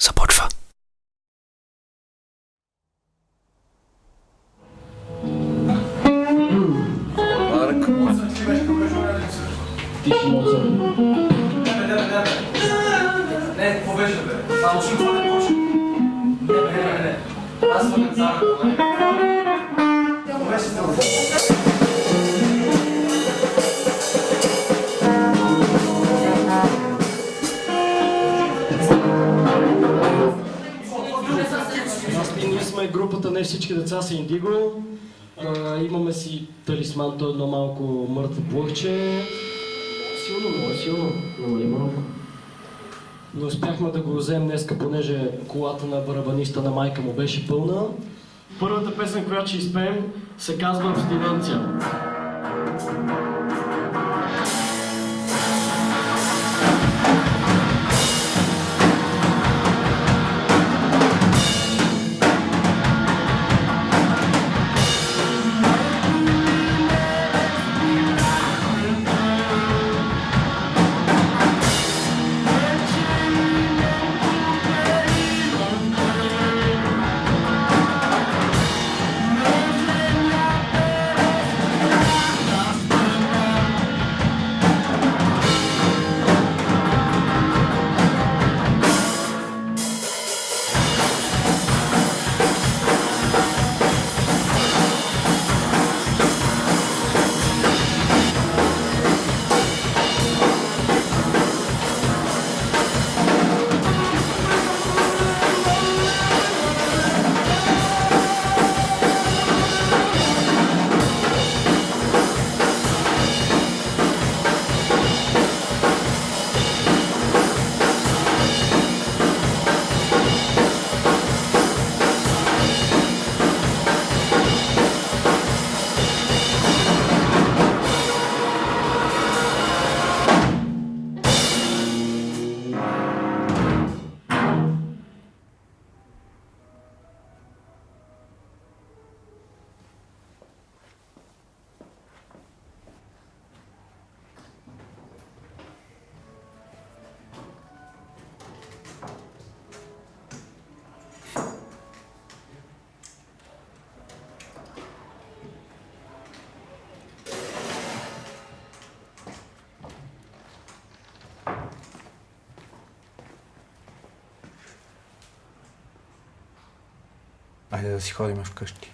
започва. Марк. Не, какво беше бе? Само ще го не почне. Не, бе, не, не, не. Аз съм сме групата Не всички деца са Индиго. А, имаме си талисман, то е едно малко мъртво плъхче. Силно, много силно. Намали малко. Не успяхме да го вземем днеска, понеже колата на барабаниста на майка му беше пълна. Първата песен, която ще изпеем, се казва Абстиненция. Айде да си ходим вкъщи.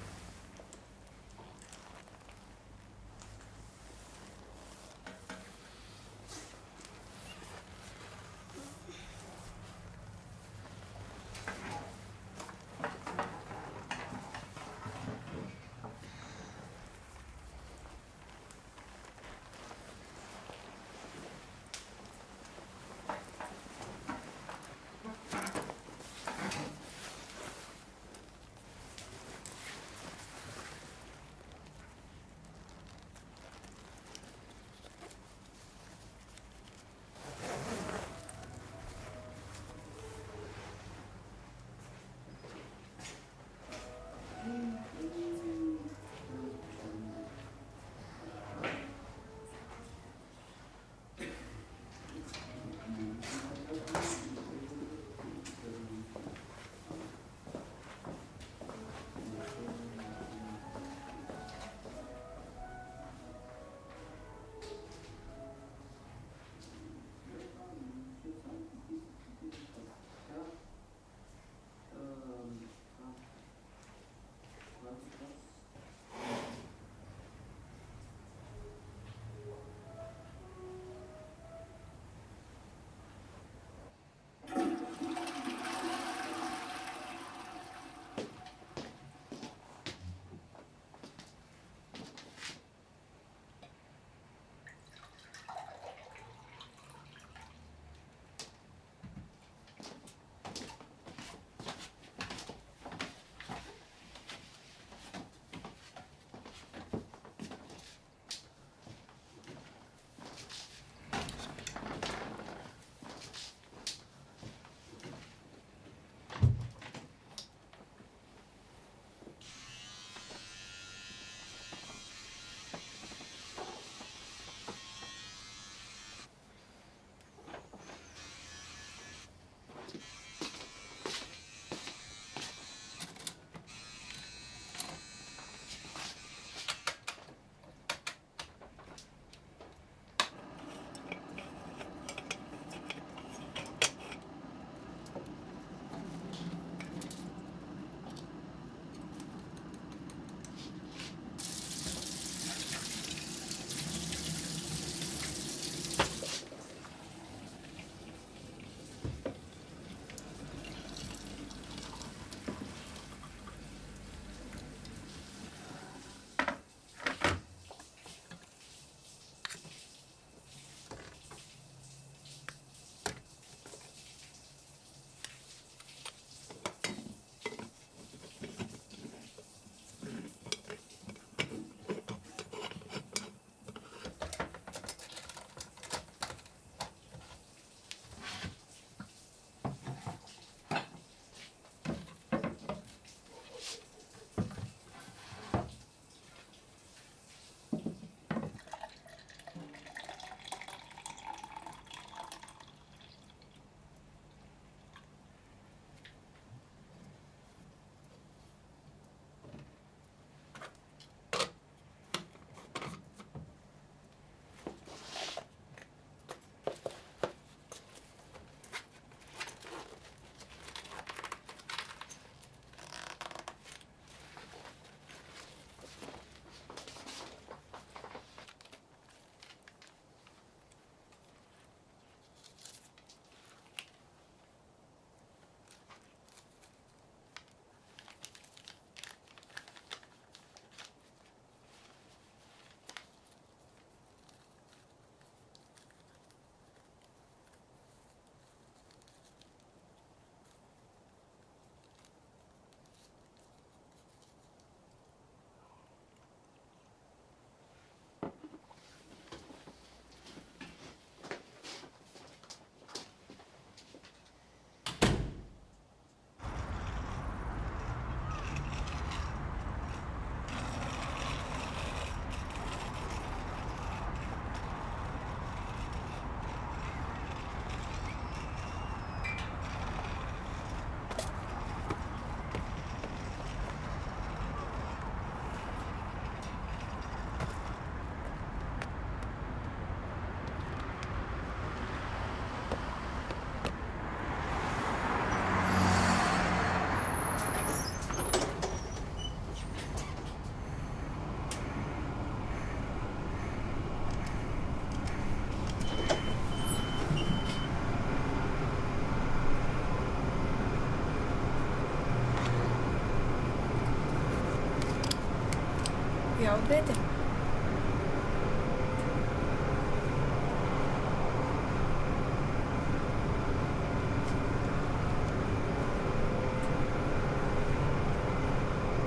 Двете.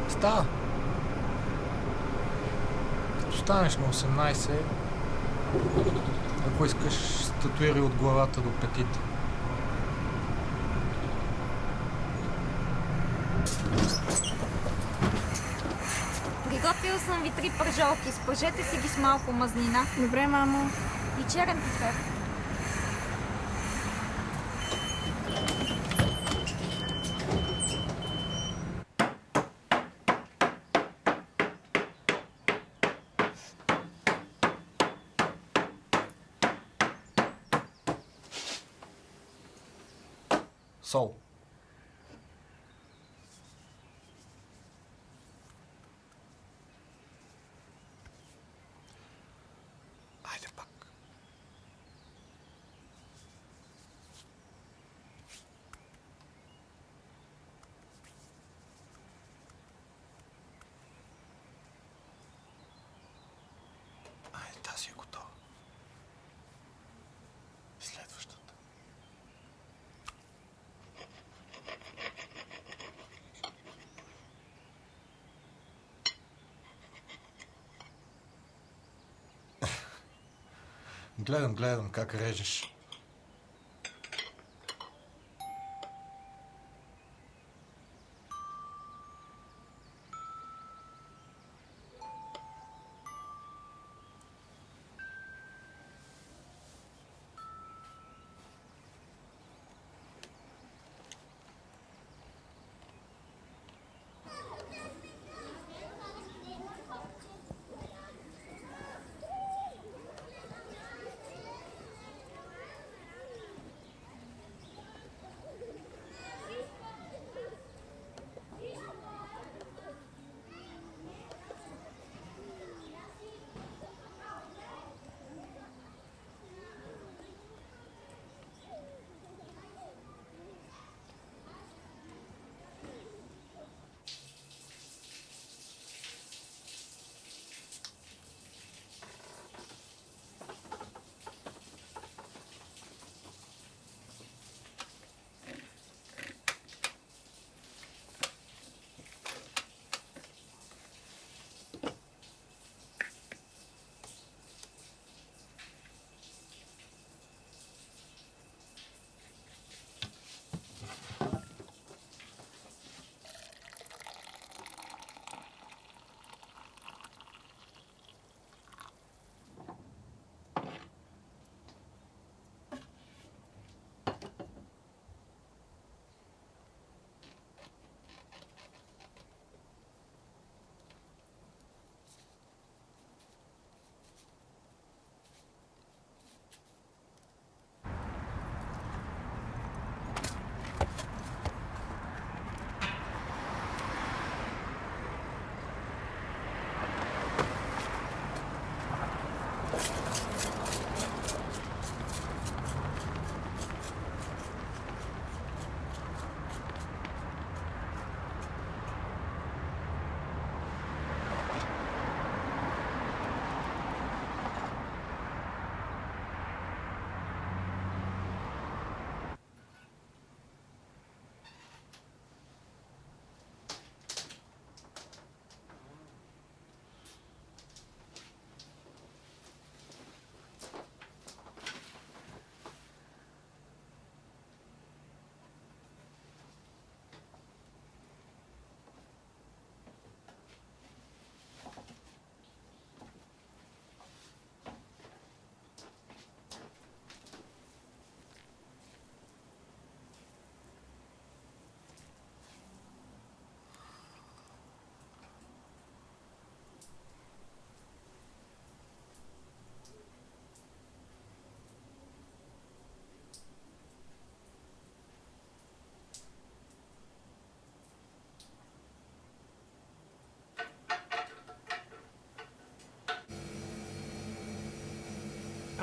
Става. Като станеш на 18, ако искаш, статуири от главата до петите. Приготвил съм ви три пържолки. Спържете си ги с малко мазнина Добре, мамо. и черен пипер. Гледам, гледам как режеш.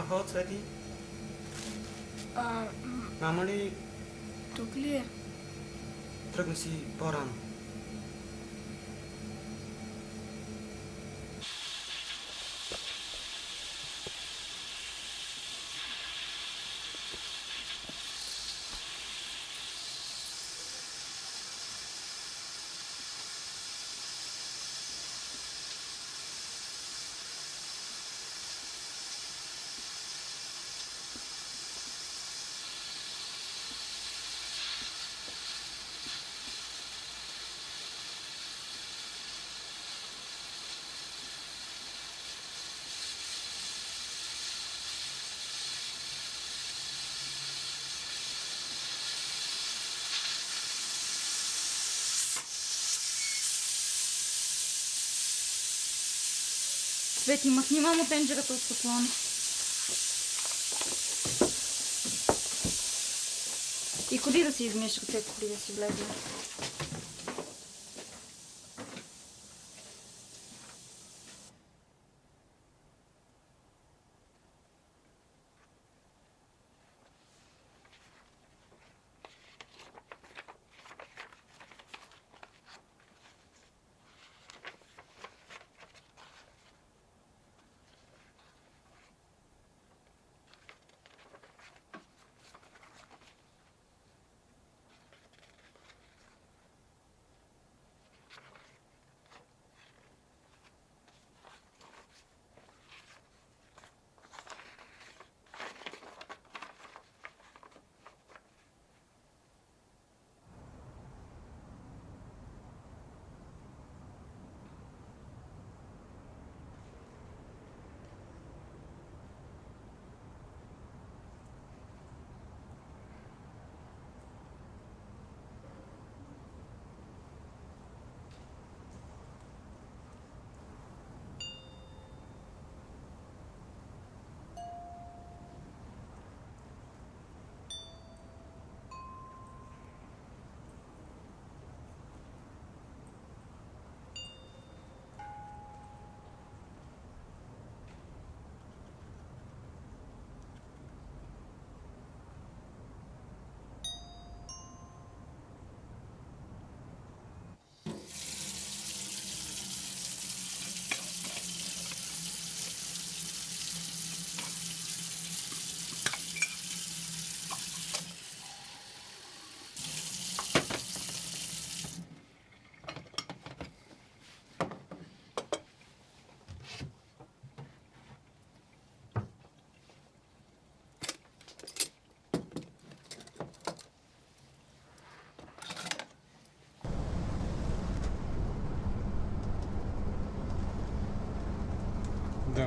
Ахо, Цвети, А, мама ли тук ли е? тръгна си по-рано? Свети, махни мамо тенджерата от котлона. И ходи да си измиеш ръцете, преди да си влезе.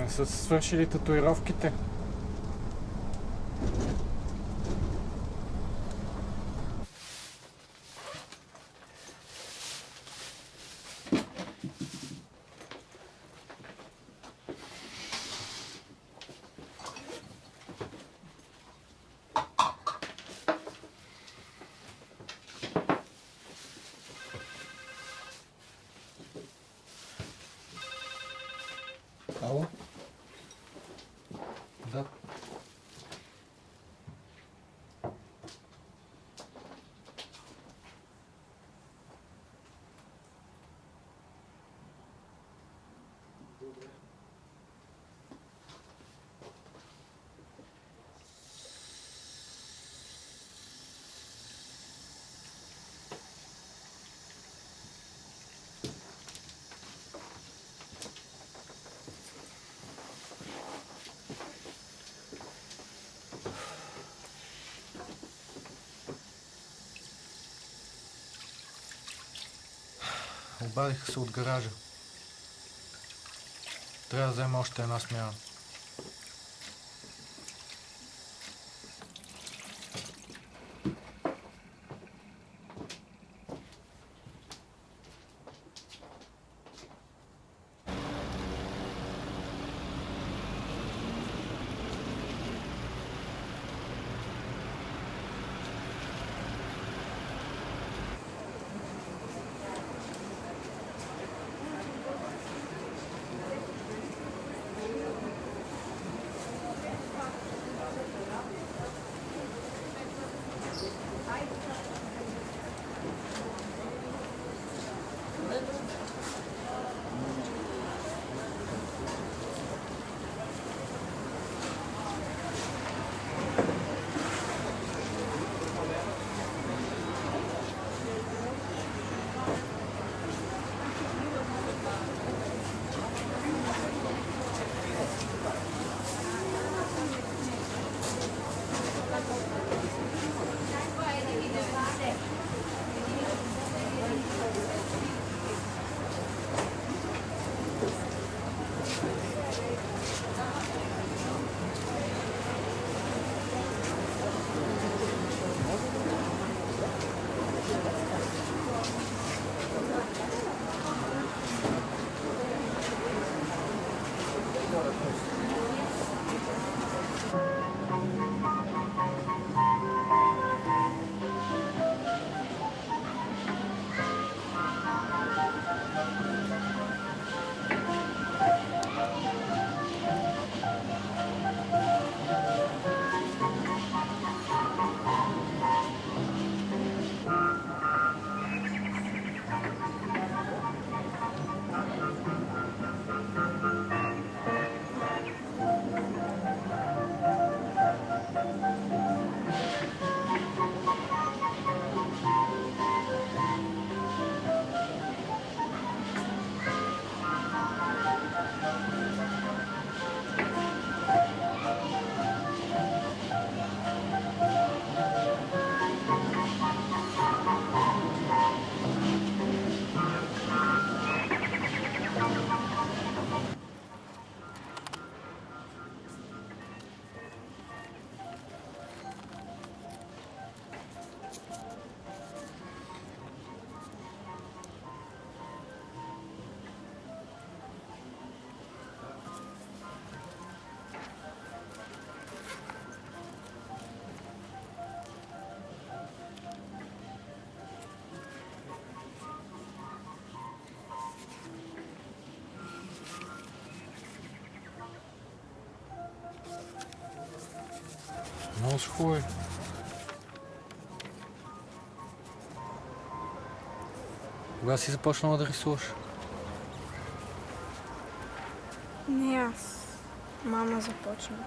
Са свършили татуировките. Обадиха се от гаража. Трябва да взема още една смяна. Много хубави. Кога си започнала да рисуваш? Не аз. Мама започна.